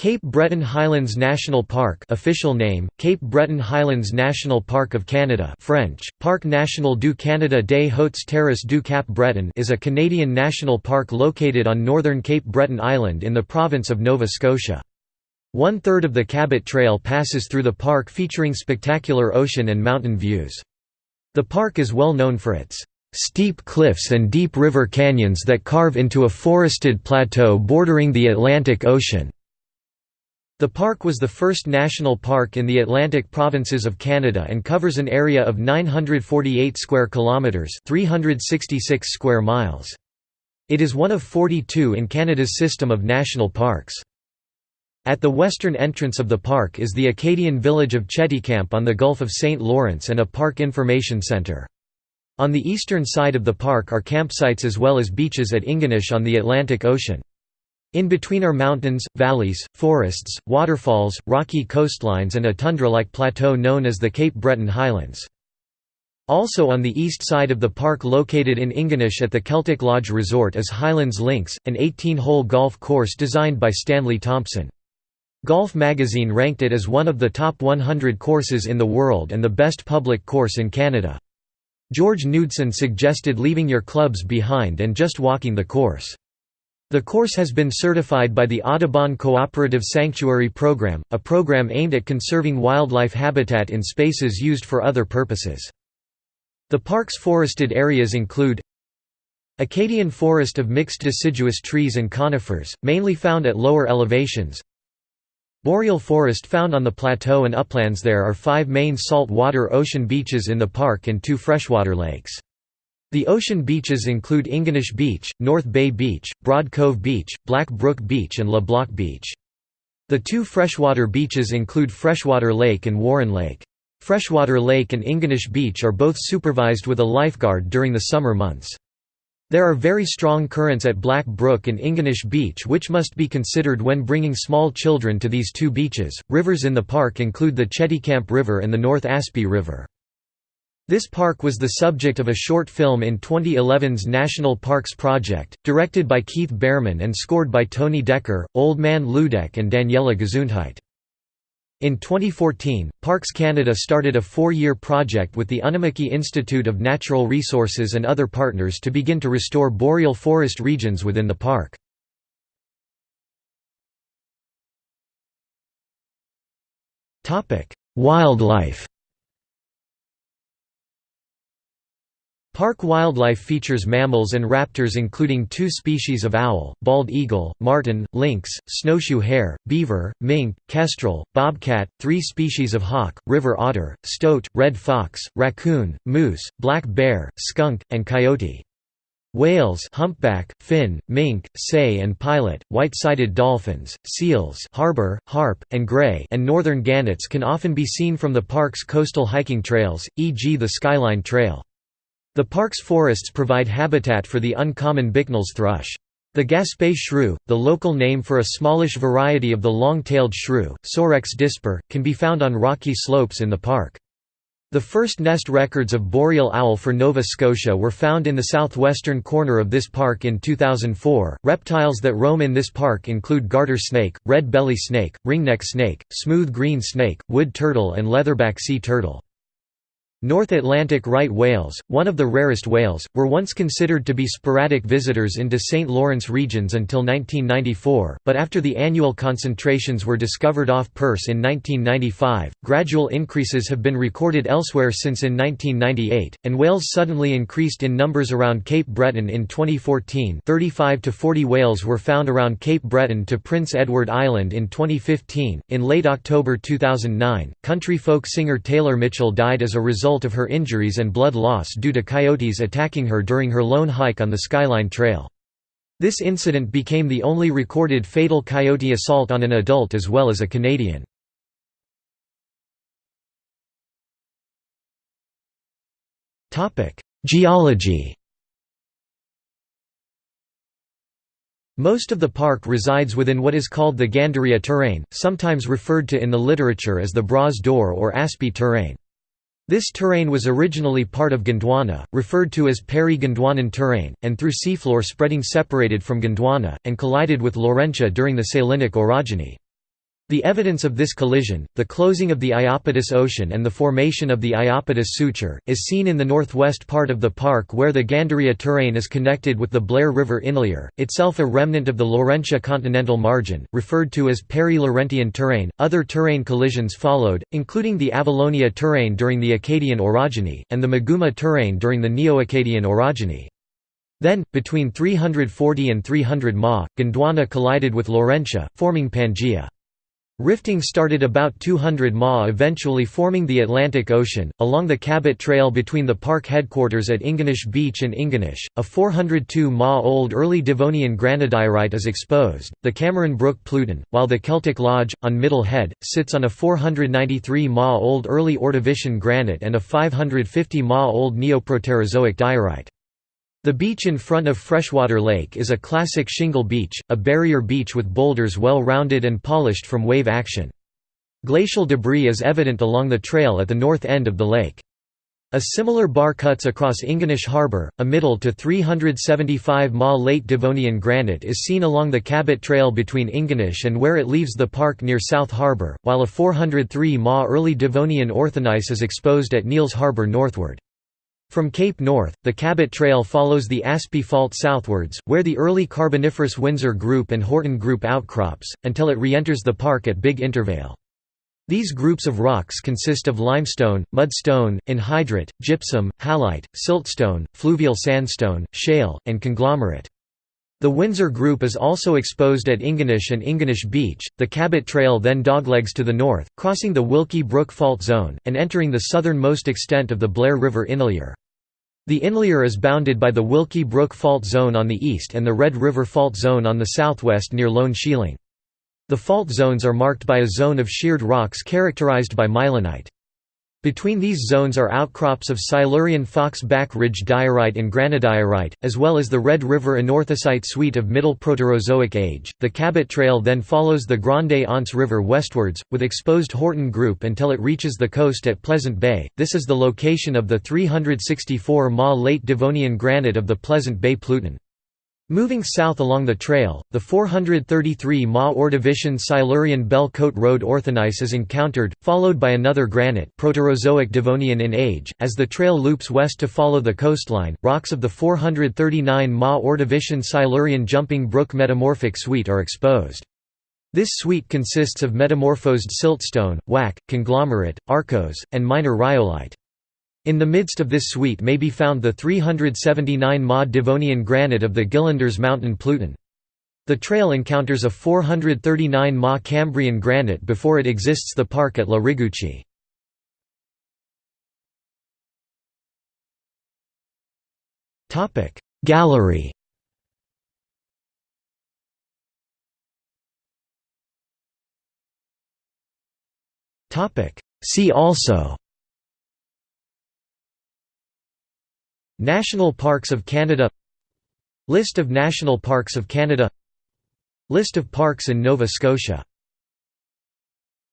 Cape Breton Highlands National Park official name, Cape Breton Highlands National Park of Canada French, Parc National du Canada des Hautes Terres du Cap Breton is a Canadian national park located on northern Cape Breton Island in the province of Nova Scotia. One-third of the Cabot Trail passes through the park featuring spectacular ocean and mountain views. The park is well known for its steep cliffs and deep river canyons that carve into a forested plateau bordering the Atlantic Ocean. The park was the first national park in the Atlantic provinces of Canada and covers an area of 948 square kilometers, 366 square miles. It is one of 42 in Canada's system of national parks. At the western entrance of the park is the Acadian village of Cheticamp on the Gulf of St. Lawrence and a park information centre. On the eastern side of the park are campsites as well as beaches at Ingonish on the Atlantic Ocean. In between are mountains, valleys, forests, waterfalls, rocky coastlines and a tundra-like plateau known as the Cape Breton Highlands. Also on the east side of the park located in Ingonish at the Keltic Lodge Resort is Highlands Links, an 18-hole golf course designed by Stanley Thompson. Golf magazine ranked it as one of the top 100 courses in the world and the best public course in Canada. George Knudson suggested leaving your clubs behind and just walking the course. The course has been certified by the Audubon Cooperative Sanctuary Program, a program aimed at conserving wildlife habitat in spaces used for other purposes. The park's forested areas include Acadian forest of mixed deciduous trees and conifers, mainly found at lower elevations Boreal forest found on the plateau and uplands There are five main saltwater ocean beaches in the park and two freshwater lakes. The ocean beaches include Ingonish Beach, North Bay Beach, Broad Cove Beach, Black Brook Beach and Le Bloc Beach. The two freshwater beaches include Freshwater Lake and Warren Lake. Freshwater Lake and Ingonish Beach are both supervised with a lifeguard during the summer months. There are very strong currents at Black Brook and Ingonish Beach which must be considered when bringing small children to these two beaches. Rivers in the park include the Cheticamp River and the North Aspy River. This park was the subject of a short film in 2011's National Parks Project, directed by Keith Behrman and scored by Tony Dekker, Old Man Luedecke and Daniela Gesundheit. In 2014, Parks Canada started a four-year project with the Unama'ki Institute of Natural Resources and other partners to begin to restore boreal forest regions within the park. Wildlife Park wildlife features mammals and raptors including two species of owl, bald eagle, marten, lynx, snowshoe hare, beaver, mink, kestrel, bobcat, three species of hawk, river otter, stoat, red fox, raccoon, moose, black bear, skunk, and coyote. Whales humpback, fin, mink, sei and pilot, white-sided dolphins, seals harbor, harp, and gray and northern gannets can often be seen from the park's coastal hiking trails, e.g. the Skyline Trail. The park's forests provide habitat for the uncommon Bicknell's thrush. The Gaspé shrew, the local name for a smallish variety of the long-tailed shrew, Sorex dispar, can be found on rocky slopes in the park. The first nest records of boreal owl for Nova Scotia were found in the southwestern corner of this park in 2004. Reptiles that roam in this park include garter snake, red belly snake, ringneck snake, smooth green snake, wood turtle, and leatherback sea turtle. North Atlantic right whales, one of the rarest whales, were once considered to be sporadic visitors into St. Lawrence regions until 1994, but after the annual concentrations were discovered off Perce in 1995, gradual increases have been recorded elsewhere since in 1998, and whales suddenly increased in numbers around Cape Breton in 2014 35 to 40 whales were found around Cape Breton to Prince Edward Island in 2015. In late October 2009, country folk singer Taylor Mitchell died as a result result of her injuries and blood loss due to coyotes attacking her during her lone hike on the Skyline Trail. This incident became the only recorded fatal coyote assault on an adult as well as a Canadian. Geology Most of the park resides within what is called the Ganderia terrain, sometimes referred to in the literature as the Bras d'Or or Aspy terrane. This terrain was originally part of Gondwana, referred to as Peri-Gondwanan terrane, and through seafloor spreading separated from Gondwana, and collided with Laurentia during the Salinic orogeny. The evidence of this collision, the closing of the Iapetus Ocean and the formation of the Iapetus Suture, is seen in the northwest part of the park where the Ganderia terrain is connected with the Blair River inlier, itself a remnant of the Laurentia continental margin, referred to as peri-Laurentian terrain. Other terrain collisions followed, including the Avalonia terrain during the Acadian orogeny, and the Meguma terrain during the Neo-Acadian orogeny. Then, between 340 and 300 Ma, Gondwana collided with Laurentia, forming Pangaea. Rifting started about 200 ma eventually forming the Atlantic Ocean, along the Cabot Trail between the park headquarters at Ingonish Beach and Ingonish. A 402 ma old early Devonian granodiorite is exposed, the Cameron Brook Pluton, while the Keltic Lodge, on Middle Head, sits on a 493 ma old early Ordovician granite and a 550 ma old Neoproterozoic diorite. The beach in front of Freshwater Lake is a classic shingle beach, a barrier beach with boulders well rounded and polished from wave action. Glacial debris is evident along the trail at the north end of the lake. A similar bar cuts across Ingonish Harbour, a middle to 375 ma late Devonian granite is seen along the Cabot Trail between Ingonish and where it leaves the park near South Harbour, while a 403 ma early Devonian orthogneiss is exposed at Neils Harbour northward. From Cape North, the Cabot Trail follows the Aspy Fault southwards, where the early Carboniferous Windsor Group and Horton Group outcrops, until it re-enters the park at Big Intervale. These groups of rocks consist of limestone, mudstone, anhydrite, gypsum, halite, siltstone, fluvial sandstone, shale, and conglomerate. The Windsor Group is also exposed at Ingonish and Ingonish Beach. The Cabot Trail then doglegs to the north, crossing the Wilkie Brook Fault Zone, and entering the southernmost extent of the Blair River Inlier. The inlier is bounded by the Wilkie Brook Fault Zone on the east and the Red River Fault Zone on the southwest near Lone Shieling. The fault zones are marked by a zone of sheared rocks characterized by mylonite. Between these zones are outcrops of Silurian Fox Back Ridge diorite and granodiorite, as well as the Red River anorthosite suite of Middle Proterozoic age. The Cabot Trail then follows the Grande Anse River westwards, with exposed Horton Group until it reaches the coast at Pleasant Bay. This is the location of the 364 Ma late Devonian granite of the Pleasant Bay Pluton. Moving south along the trail, the 433 Ma Ordovician Silurian Belle Cote Road orthogneiss is encountered, followed by another granite Proterozoic Devonian in age. As the trail loops west to follow the coastline, rocks of the 439 Ma Ordovician Silurian Jumping Brook Metamorphic Suite are exposed. This suite consists of metamorphosed siltstone, wacke, conglomerate, arkose, and minor rhyolite. In the midst of this suite may be found the 379 Ma Devonian granite of the Gillanders Mountain Pluton. The trail encounters a 439 Ma Cambrian granite before it exists the park at La Rigucci. Gallery See also National Parks of Canada List of National Parks of Canada List of parks in Nova Scotia